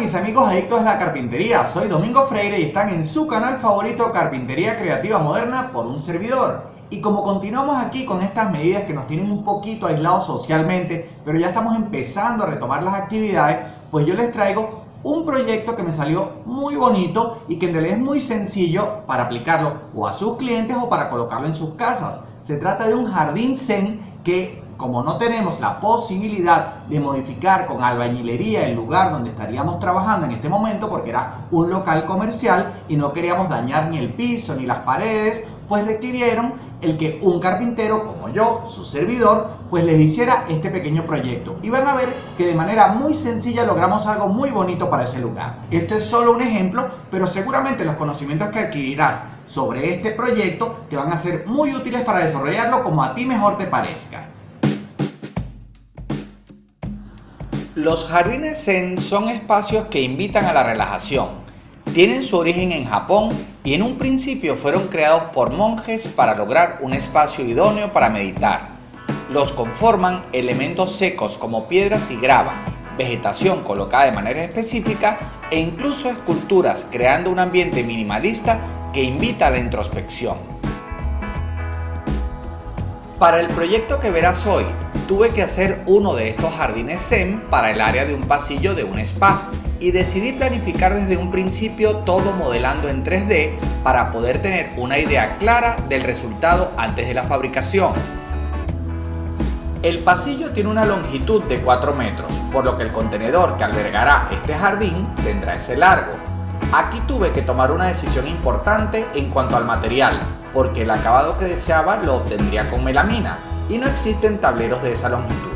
mis amigos adictos a la carpintería, soy Domingo Freire y están en su canal favorito Carpintería Creativa Moderna por un servidor. Y como continuamos aquí con estas medidas que nos tienen un poquito aislados socialmente, pero ya estamos empezando a retomar las actividades, pues yo les traigo un proyecto que me salió muy bonito y que en realidad es muy sencillo para aplicarlo o a sus clientes o para colocarlo en sus casas. Se trata de un jardín zen que como no tenemos la posibilidad de modificar con albañilería el lugar donde estaríamos trabajando en este momento porque era un local comercial y no queríamos dañar ni el piso ni las paredes, pues requirieron el que un carpintero como yo, su servidor, pues les hiciera este pequeño proyecto. Y van a ver que de manera muy sencilla logramos algo muy bonito para ese lugar. Esto es solo un ejemplo, pero seguramente los conocimientos que adquirirás sobre este proyecto te van a ser muy útiles para desarrollarlo como a ti mejor te parezca. Los jardines zen son espacios que invitan a la relajación. Tienen su origen en Japón y en un principio fueron creados por monjes para lograr un espacio idóneo para meditar. Los conforman elementos secos como piedras y grava, vegetación colocada de manera específica e incluso esculturas creando un ambiente minimalista que invita a la introspección. Para el proyecto que verás hoy, tuve que hacer uno de estos jardines zen para el área de un pasillo de un spa y decidí planificar desde un principio todo modelando en 3D para poder tener una idea clara del resultado antes de la fabricación. El pasillo tiene una longitud de 4 metros, por lo que el contenedor que albergará este jardín tendrá ese largo. Aquí tuve que tomar una decisión importante en cuanto al material, porque el acabado que deseaba lo obtendría con melamina, y no existen tableros de esa longitud.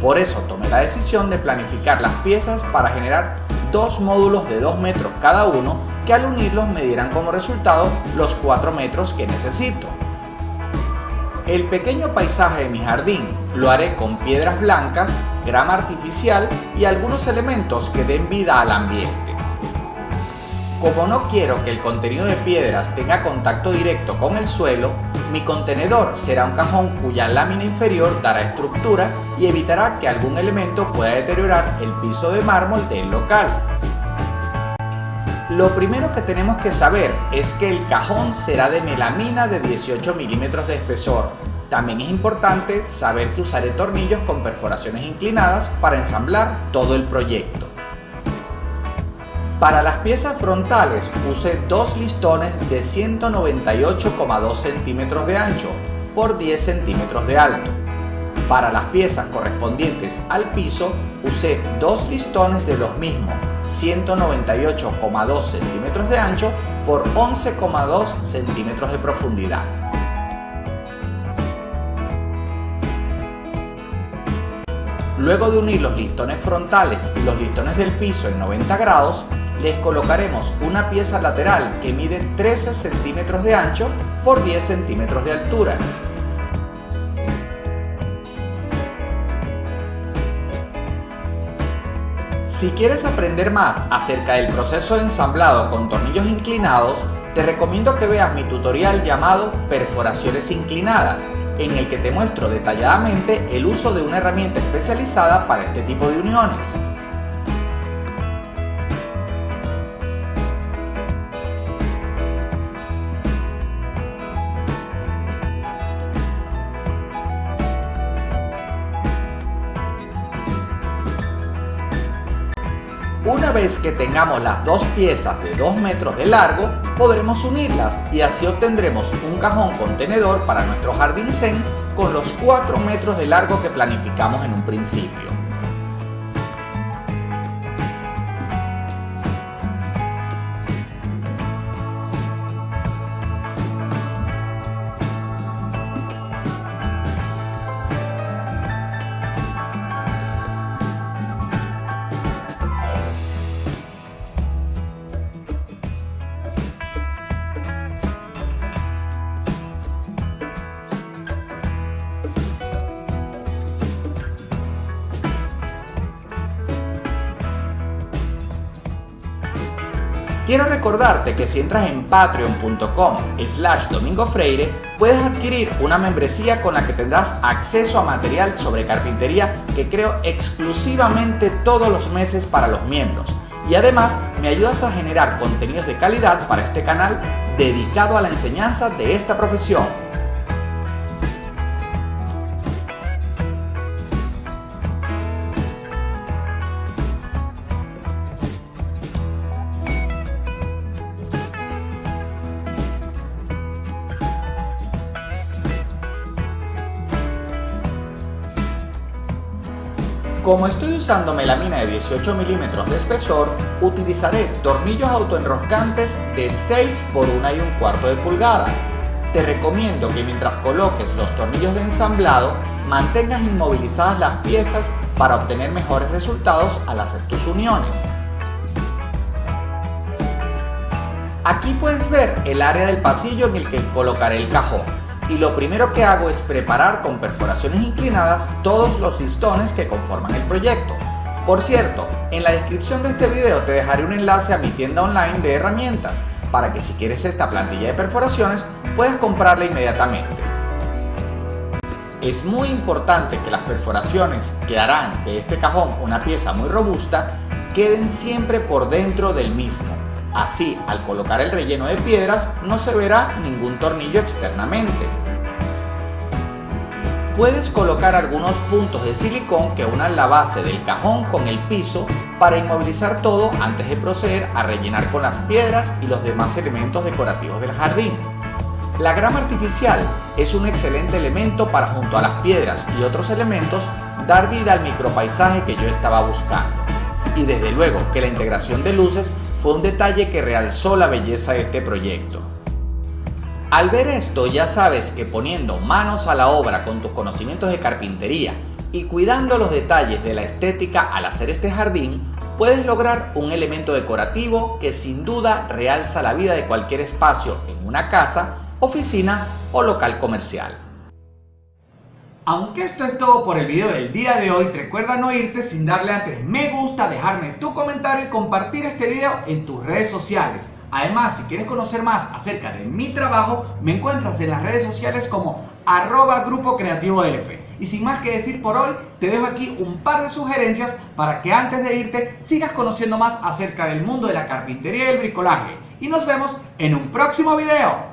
Por eso tomé la decisión de planificar las piezas para generar dos módulos de 2 metros cada uno que al unirlos me dieran como resultado los 4 metros que necesito. El pequeño paisaje de mi jardín lo haré con piedras blancas, grama artificial y algunos elementos que den vida al ambiente. Como no quiero que el contenido de piedras tenga contacto directo con el suelo, mi contenedor será un cajón cuya lámina inferior dará estructura y evitará que algún elemento pueda deteriorar el piso de mármol del local. Lo primero que tenemos que saber es que el cajón será de melamina de 18 milímetros de espesor. También es importante saber que usaré tornillos con perforaciones inclinadas para ensamblar todo el proyecto. Para las piezas frontales usé dos listones de 198,2 centímetros de ancho por 10 centímetros de alto. Para las piezas correspondientes al piso usé dos listones de los mismos 198,2 centímetros de ancho por 11,2 centímetros de profundidad. Luego de unir los listones frontales y los listones del piso en 90 grados, les colocaremos una pieza lateral que mide 13 centímetros de ancho por 10 centímetros de altura. Si quieres aprender más acerca del proceso de ensamblado con tornillos inclinados, te recomiendo que veas mi tutorial llamado Perforaciones inclinadas, en el que te muestro detalladamente el uso de una herramienta especializada para este tipo de uniones. Una vez que tengamos las dos piezas de 2 metros de largo, podremos unirlas y así obtendremos un cajón contenedor para nuestro jardín zen con los 4 metros de largo que planificamos en un principio. Quiero recordarte que si entras en patreon.com slash domingofreire puedes adquirir una membresía con la que tendrás acceso a material sobre carpintería que creo exclusivamente todos los meses para los miembros y además me ayudas a generar contenidos de calidad para este canal dedicado a la enseñanza de esta profesión. Como estoy usando melamina de 18 milímetros de espesor, utilizaré tornillos autoenroscantes de 6 por 1 y un cuarto de pulgada. Te recomiendo que mientras coloques los tornillos de ensamblado, mantengas inmovilizadas las piezas para obtener mejores resultados al hacer tus uniones. Aquí puedes ver el área del pasillo en el que colocaré el cajón y lo primero que hago es preparar con perforaciones inclinadas todos los listones que conforman el proyecto. Por cierto, en la descripción de este video te dejaré un enlace a mi tienda online de herramientas para que si quieres esta plantilla de perforaciones puedas comprarla inmediatamente. Es muy importante que las perforaciones que harán de este cajón una pieza muy robusta queden siempre por dentro del mismo Así, al colocar el relleno de piedras, no se verá ningún tornillo externamente. Puedes colocar algunos puntos de silicón que unan la base del cajón con el piso para inmovilizar todo antes de proceder a rellenar con las piedras y los demás elementos decorativos del jardín. La grama artificial es un excelente elemento para junto a las piedras y otros elementos dar vida al micropaisaje que yo estaba buscando. Y desde luego que la integración de luces fue un detalle que realzó la belleza de este proyecto. Al ver esto ya sabes que poniendo manos a la obra con tus conocimientos de carpintería y cuidando los detalles de la estética al hacer este jardín, puedes lograr un elemento decorativo que sin duda realza la vida de cualquier espacio en una casa, oficina o local comercial. Aunque esto es todo por el video del día de hoy, recuerda no irte sin darle antes me gusta, dejarme tu comentario y compartir este video en tus redes sociales. Además, si quieres conocer más acerca de mi trabajo, me encuentras en las redes sociales como arroba grupo creativo F. Y sin más que decir por hoy, te dejo aquí un par de sugerencias para que antes de irte sigas conociendo más acerca del mundo de la carpintería y el bricolaje. Y nos vemos en un próximo video.